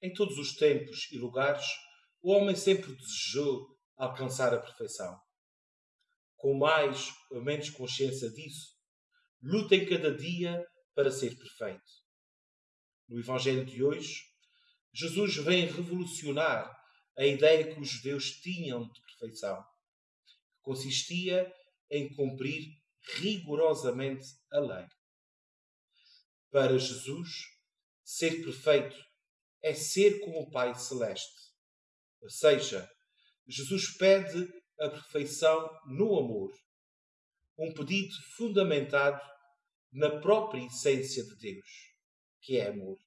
Em todos os tempos e lugares, o homem sempre desejou alcançar a perfeição. Com mais ou menos consciência disso, luta em cada dia para ser perfeito. No Evangelho de hoje, Jesus vem revolucionar a ideia que os judeus tinham de perfeição, que consistia em cumprir rigorosamente a lei. Para Jesus, ser perfeito é ser como o Pai Celeste. Ou seja, Jesus pede a perfeição no amor, um pedido fundamentado na própria essência de Deus, que é amor.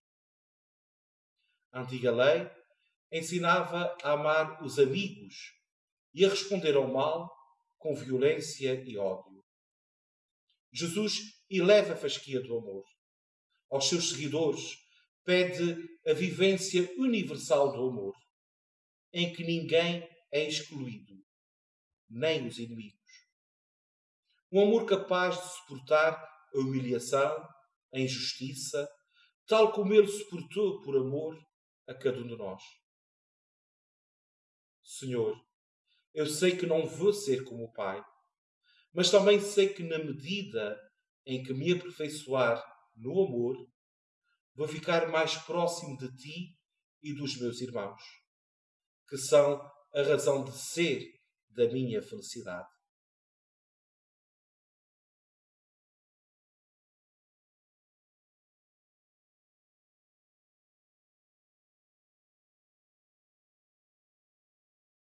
A antiga lei ensinava a amar os amigos e a responder ao mal com violência e ódio. Jesus eleva a fasquia do amor. Aos seus seguidores pede a vivência universal do amor, em que ninguém é excluído, nem os inimigos. Um amor capaz de suportar a humilhação, a injustiça, tal como ele suportou por amor a cada um de nós. Senhor, eu sei que não vou ser como o Pai, mas também sei que na medida em que me aperfeiçoar no amor, vou ficar mais próximo de Ti e dos meus irmãos, que são a razão de ser da minha felicidade.